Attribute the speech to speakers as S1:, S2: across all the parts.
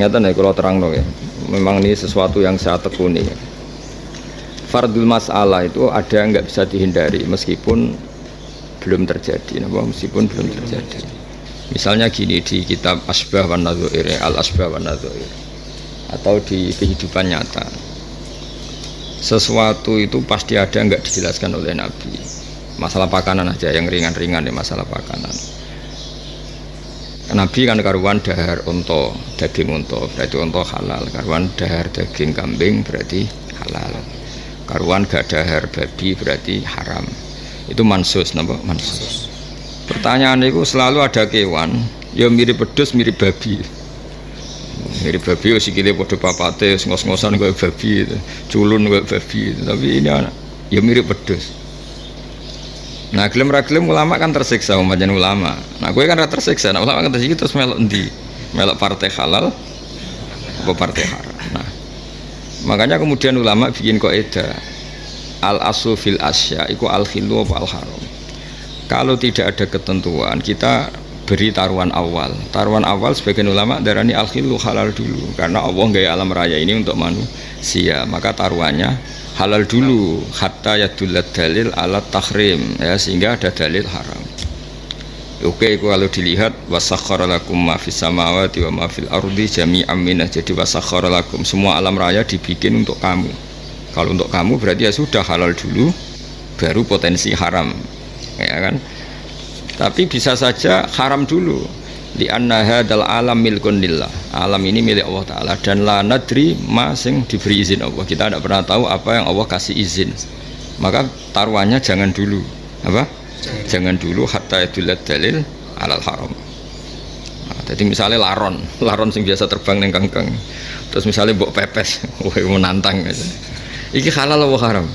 S1: Nyata nih kalau terang ya. Memang ini sesuatu yang saya tekuni. Fardul masalah itu ada yang nggak bisa dihindari meskipun belum terjadi, meskipun belum terjadi. Misalnya gini di kitab Asbah wan Nadzuir, Al Asbah wan Nadzuir atau di kehidupan nyata. Sesuatu itu pasti ada nggak dijelaskan oleh Nabi. Masalah pakanan aja yang ringan-ringan ya masalah pakanan Nabi kan karuan dahar unta, daging unta berarti unta halal. Karuan dahar daging kambing berarti halal. Karuan gak dahar babi berarti haram. Itu mansus napa? Mansus. Pertanyaan itu selalu ada kewan, ya mirip pedus mirip babi. Mirip babi ya sikile padha papate, ngos-ngosan kayak babi, culun kayak babi. Tapi ini anak ya mirip pedus. Nah, gelem ra gelem ulama kan tersiksa umatnya ulama. Nah, gue kan ra tersiksa. Nah, ulama kan tersiksa terus melok endi? Melok partai halal apa partai haram. Nah, makanya kemudian ulama bikin kaidah al asu fil asya iku al khilu apa al haram. Kalau tidak ada ketentuan, kita beri taruhan awal. Taruhan awal sebagian ulama darani al khilu halal dulu karena Allah gaya alam raya ini untuk manusia. Maka taruhannya halal dulu hatta yadullat dalil alat tahrim ya sehingga ada dalil haram. Oke kalau dilihat wasakhara lakum ma fis samawati wa ma fil ardi jami'an minah jadi wasakhara lakum semua alam raya dibikin untuk kamu. Kalau untuk kamu berarti ya sudah halal dulu baru potensi haram ya kan? Tapi bisa saja haram dulu di anna hadal alam milkun lillah. Alam ini milik Allah Ta'ala. Dan la nadri ma sing diberi izin Allah. Kita tidak pernah tahu apa yang Allah kasih izin. Maka taruhannya jangan dulu. Apa? Jangan, jangan dulu hatta idulat dalil alal haram. Nah, jadi misalnya laron. Laron sing biasa terbang neng kangkang terus misalnya bok pepes. Wah menantang aja. Iki halal apa haram?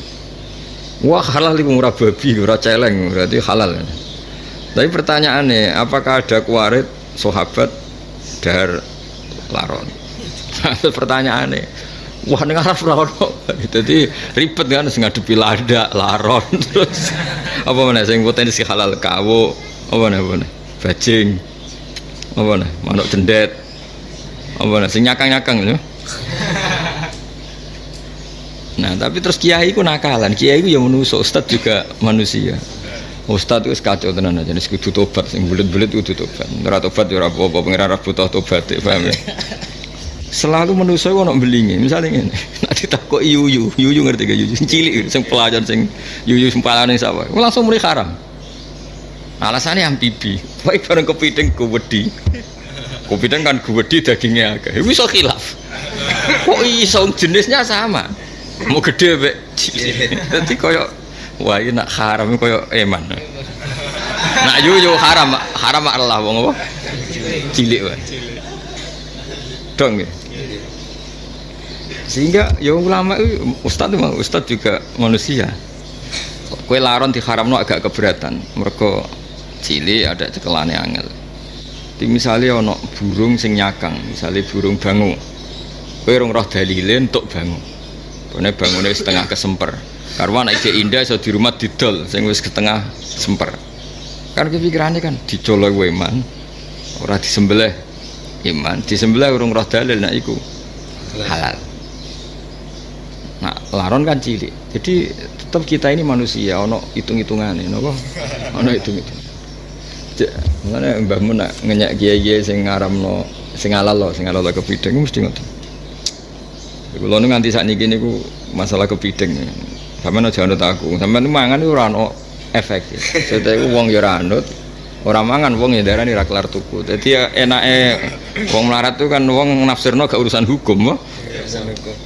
S1: Wah halal itu murah babi murah celeng. Berarti halal. Tapi pertanyaannya apakah ada kuarit sahabat dar laron. Pertanyaannya wah ini araf laron jadi ribet kan ngadepi lada laron terus apa mana sing potensi halal kawo apa mana apa mana bajing apa mana manuk cendet apa mana sing nyakang-nyakang ya Nah, tapi terus kiai ku nakalan, kiai ku yang menusuk, ustad juga manusia. Ustad itu kacau tenan aja, nih kudu tobat, sing bulat-bulat kudu tobat. Ora tobat ya ora apa-apa, pengiran ora butuh tobat, ya, paham ya? Selalu manusia ono belingi, misalnya ini, nanti takut yuyu, yuyu ngerti gak yuyu, cilik, sing pelajar sing yuyu sing palane sapa, langsung mulai haram. Alasannya amfibi, baik bareng kepiting kuwedi, kepiting kan kuwedi dagingnya agak, bisa khilaf. Kok iso jenisnya sama, mau gede be, jadi koyok Wah ini nak haram koyo eman. Nak yuyu haram, haram Allah wong apa? Cilik wae. Dong ya. Sehingga ya ulama ustad itu ustad juga manusia. Kue laron di haram no agak keberatan. Mereka cilik ada cekelane angel. Di misalnya ono burung sing nyakang, misalnya burung bangu. Kue rong roh dalile untuk bangu. Kone bangunnya setengah kesemper karena anak indah so di rumah didol sing wis ketengah semper. Kan kepikirannya kan dicolok iman orang disembelih. Iman disembelih urung roh dalil nak iku. Halal. Nah laron kan cilik. Jadi tetap kita ini manusia ono hitung hitungan ini nopo ono hitung hitung mana mbah nak ngenyak kiai kiai sing ngaramno sing halal lo sing halal lo kepiting mesti ngoten. Kalau nganti saat ini niku masalah kepiting Sampeyan aja anut aku. Sampeyan mangan iku ora ono efek. Sete iku wong ya ora anut. Ora mangan wong ya darani ra kelar tuku. Dadi ya enake wong melarat tuh kan wong nafsirno gak urusan hukum, kok. Urusan hukum.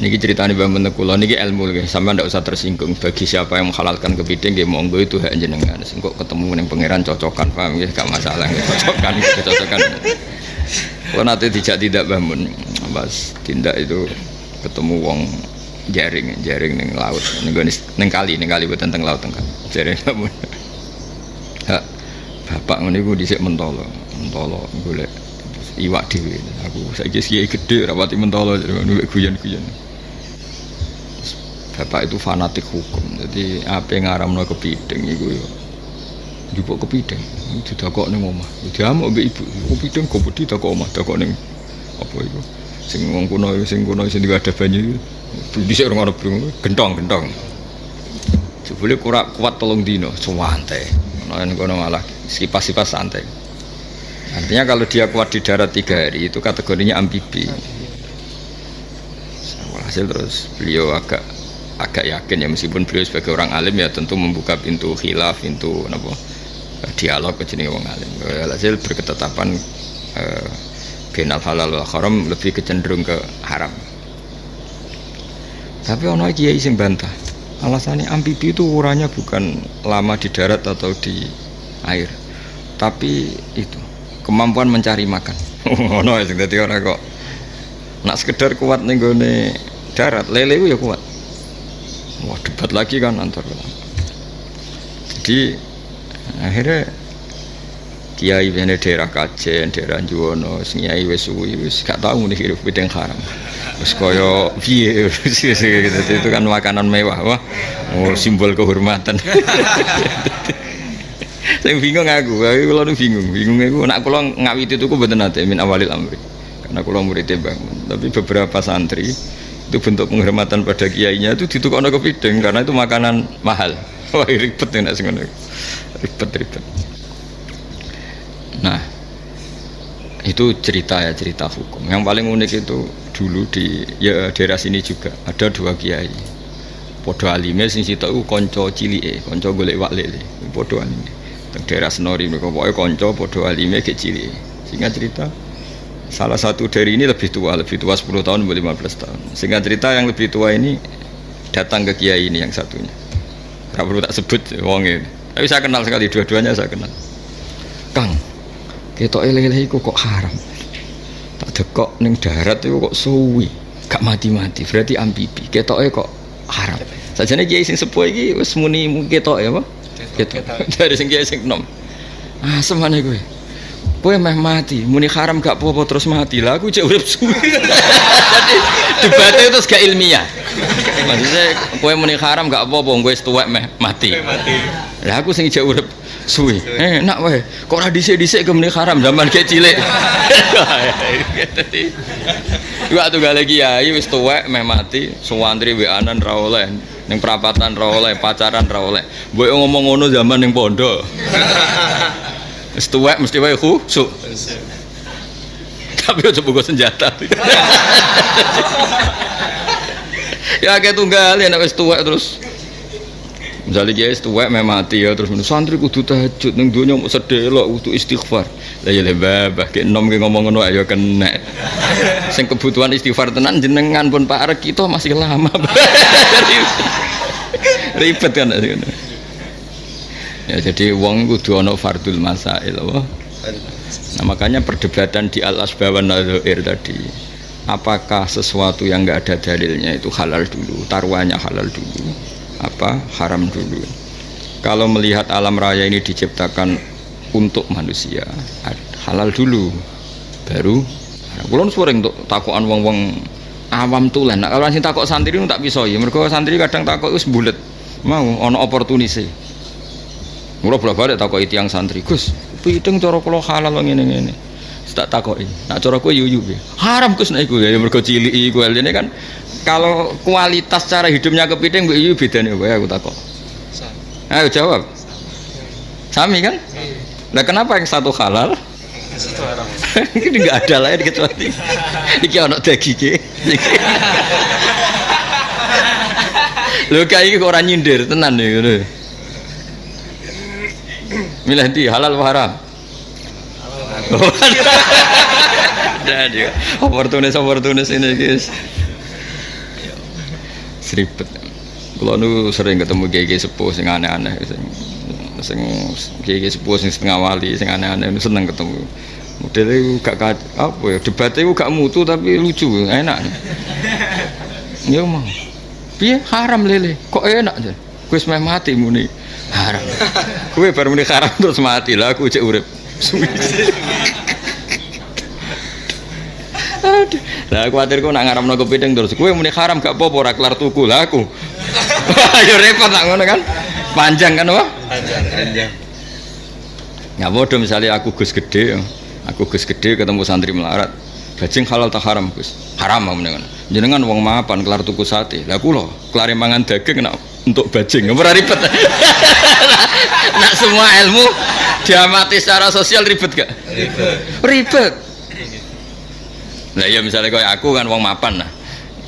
S1: Niki ceritanya Mbak Menekulo, niki ilmu lagi. Sampai ndak usah tersinggung. Bagi siapa yang menghalalkan kepiting, dia monggo itu hak jenengan. Kok ketemu dengan pangeran cocokan, paham ya? Gak masalah, gak cocokan, gak cocokan. Kalau nanti tidak tidak bangun, pas tindak itu ketemu wong jaring jaring neng laut neng neng kali neng kali buat tentang laut tengah jaring namun hak bapak ngono gue disek mentolo mentolo boleh iwak dewi aku saya kiai gede rapati mentolo jadi ngono guyon guyon bapak itu fanatik hukum jadi apa yang ngaram no kepiting itu yo Jupuk kepiting, didakok ning omah. Diamuk mbek ibu. Kepiting kok wedi takok omah, takok ning apa iku? Sing wong kuno sing kuno sing ada banyu. Dhisik ora ono gentong, gentong. Jebule kurak kuat tolong dino, suwante. Ono kono malah sipas-sipas santai. Artinya kalau dia kuat di darat tiga hari itu kategorinya amfibi. Hasil terus beliau agak agak yakin ya meskipun beliau sebagai orang alim ya tentu membuka pintu khilaf, pintu apa dialog ke jenis orang alim. Hasil berketetapan eh, halal wal haram lebih kecenderung ke haram. Tapi ono kiai sing bantah. Alasannya amfibi itu ukurannya bukan lama di darat atau di air, tapi itu kemampuan mencari makan. Ono sing dadi ora kok nak sekedar kuat ning darat, lele ya kuat. Wah debat lagi kan antar Jadi akhirnya kiai bene daerah Kajen, daerah Juwono, kiai wis suwi wis gak tau nih hidup bidang haram. Wis kaya piye itu kan makanan mewah, wah. Oh, simbol kehormatan. Saya bingung aku, aku kalau bingung, bingung aku. Nak kalau ngawiti itu aku betul nanti min awalil amri. Karena kalau muridnya bangun, tapi beberapa santri itu bentuk penghormatan pada kiainya itu ditukar kepiting karena itu makanan mahal. Wah ribet ya nak ribet ribet. Nah, itu cerita ya cerita hukum. Yang paling unik itu dulu di ya daerah sini juga ada dua kiai. Podo alime sing sitok konco cilike, konco golek wak lele. Podo alime. Teng daerah Senori mereka pokoknya konco podo alime ke cilike. Sehingga cerita salah satu dari ini lebih tua, lebih tua 10 tahun, 15 tahun. Sehingga cerita yang lebih tua ini datang ke kiai ini yang satunya. Gak perlu tak sebut wong ini. Tapi saya kenal sekali dua-duanya saya kenal. Kang, ketok lele iku kok haram dekok ning darat itu kok suwi gak mati-mati berarti ambibi. Ketoknya kok haram. Sajane kiai sing sepuh iki wis muni ketok ya apa? Ketok dari sing kiai sing nom. Ah semane kowe. Kowe meh mati muni haram gak apa-apa terus mati. Lah aku cek urip suwi. Jadi debatnya itu gak ilmiah. Maksudnya kowe muni haram gak apa-apa kowe tuwek meh mati. Lah aku sing cek urip suwi eh nak wae kok ora dhisik-dhisik kemene haram zaman kayak cilik Iku tuh lagi ya, wis tuwek meh mati, suwantri weanan ra oleh, ning perapatan ra oleh, pacaran ra oleh. Mbok ngomong ngono zaman ning pondok. Wis tuwek mesti wae khusuk. Tapi aja buka senjata. ya kayak tunggal ya nek wis tuwek terus misalnya dia tuwek meh mati ya terus santri kudu tahajud ning donya mau sedelok kudu istighfar. Lah ya lebah bah ke nom ngomong ngono ayo kena. Sing kebutuhan istighfar tenan jenengan pun Pak Arek kita masih lama ribet kan ya jadi wong kudu ana fardul masail apa? Nah makanya perdebatan di al asbawan nadhair tadi apakah sesuatu yang enggak ada dalilnya itu halal dulu taruhannya halal dulu apa haram dulu. Kalau melihat alam raya ini diciptakan untuk manusia halal dulu baru kulon sering untuk takuan wong-wong awam tulen. Nah, kalau sing takok santri itu tak bisa ya. Mereka santri kadang takok itu bulet. Mau ono oportunisi mula bolak balik itu yang santri. Gus pitung cara kalau halal ngene ngene tak takok ini nak cara kue yuyu haram gus naik gue ya mereka cilik gue ini kan kalau kualitas cara hidupnya kepiting bu Iyu beda nih aku takut ayo jawab. Sami. Kan? Nah kenapa yang satu halal? Ini nggak ada lah ya kecuali ini ono daging lo kayak kok orang nyindir tenan nih gitu milih di halal haram jadi oportunis oportunis ini guys. Seribet. Kalau nu sering ketemu gigi sepuh sing aneh-aneh sing sing gigi sepuh sing setengah wali sing aneh-aneh seneng ketemu. Modelnya gak apa ya debatnya gak mutu tapi lucu enak. Ya mau piye? Haram lele. Kok enak aja gue semai mati muni. Haram. Gue baru muni haram terus mati lah aku cek urip Lah kuatir kok nak ngaramno kepiting terus kowe muni haram gak apa-apa ora kelar tuku lah aku. Ayo repot nak ngono kan. Panjang kan apa? Panjang. Panjang. Ya bodoh misalnya aku Gus gede, aku Gus gede ketemu santri melarat. Bajing halal tak haram Gus? Haram mau mendengar. Jenengan wong mapan kelar tuku sate. Lah kula kelar mangan daging nak untuk bajing. Ora ribet. nak semua ilmu diamati secara sosial ribet gak? Ribet. Ribet. Nah ya misalnya kayak aku kan wong mapan nah.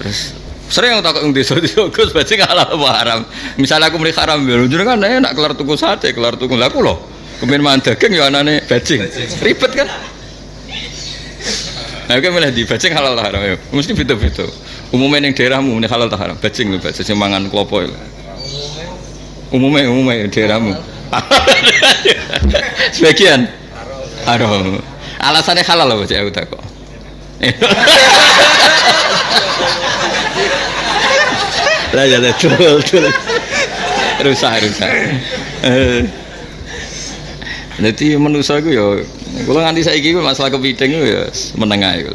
S1: Terus sering tak ngomong desa desa Gus bajing halal apa haram. Misalnya aku muni haram ya jenengan enak kelar tuku sate, kelar tuku lah kula kemudian mangan daging ya anane bajing. Ribet kan? Nah, oke milih di bajing halal tak haram ya. Mesti beda-beda. Umumnya yang daerahmu ini halal tak haram. Bajing lho, bajing sing mangan klopo ya. Umumnya umumnya daerahmu. Sebagian haram. Alasannya halal loh bajing aku tak kok. Lah ya betul. Rusak rusak. Eh. Jadi manusia itu ya, kalau nganti saya gitu masalah kepiting ya menengah itu.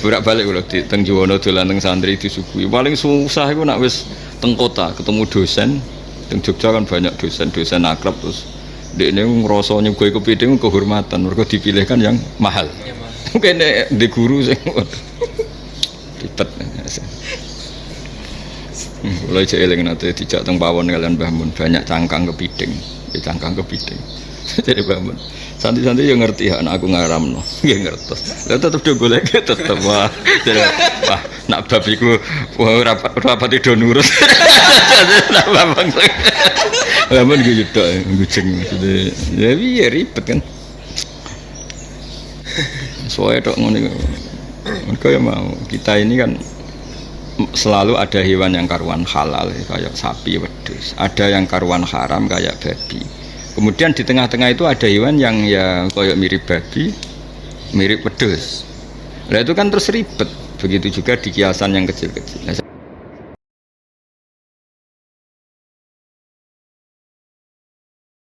S1: Burak balik kalau di teng Juwono dolan teng santri disuguhi. Paling susah itu nak wis teng kota ketemu dosen. Teng Jogja kan banyak dosen-dosen akrab terus dia ini ngerasa nyugoi kepiting kehormatan mereka dipilihkan yang mahal mungkin di guru sih. Ribet. Mulai eling nanti dijak teng pawon kalian bangun banyak cangkang kepiting. Ya cangkang kepiting. Jadi bangun santi-santi yang ngerti anak aku ngaram no ya ngertos. Lalu tetap dia boleh tetap wah jadi wah nak babiku wah rapat rapat itu nurut. Nak babang babang gitu tak ngucing jadi ya ribet kan soalnya dok ngono mereka ya mau kita ini kan selalu ada hewan yang karuan halal kayak sapi wedus ada yang karuan haram kayak babi Kemudian di tengah-tengah itu ada hewan yang ya kayak mirip babi, mirip wedus. Nah itu kan terus ribet. Begitu juga di kiasan yang kecil-kecil.